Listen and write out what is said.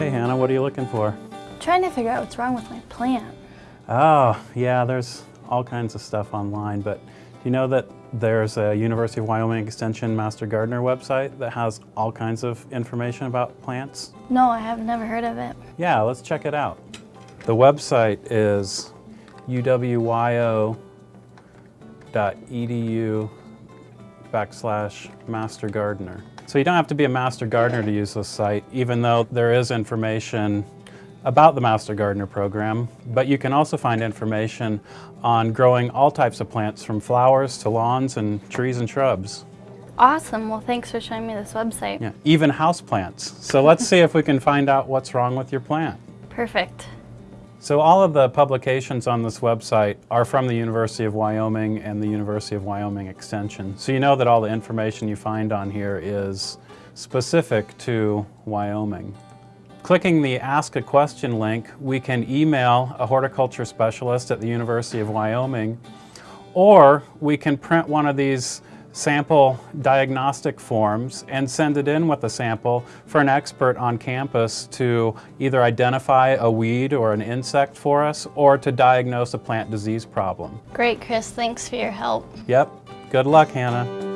Okay, Hannah, what are you looking for? trying to figure out what's wrong with my plant. Oh, yeah, there's all kinds of stuff online, but do you know that there's a University of Wyoming Extension Master Gardener website that has all kinds of information about plants? No, I have never heard of it. Yeah, let's check it out. The website is uwyo.edu backslash master gardener. So you don't have to be a master gardener to use this site, even though there is information about the Master Gardener program, but you can also find information on growing all types of plants from flowers to lawns and trees and shrubs. Awesome. Well, thanks for showing me this website. Yeah, even house plants. So let's see if we can find out what's wrong with your plant. Perfect. So all of the publications on this website are from the University of Wyoming and the University of Wyoming Extension. So you know that all the information you find on here is specific to Wyoming. Clicking the Ask a Question link, we can email a horticulture specialist at the University of Wyoming, or we can print one of these sample diagnostic forms and send it in with a sample for an expert on campus to either identify a weed or an insect for us or to diagnose a plant disease problem. Great, Chris. Thanks for your help. Yep. Good luck, Hannah.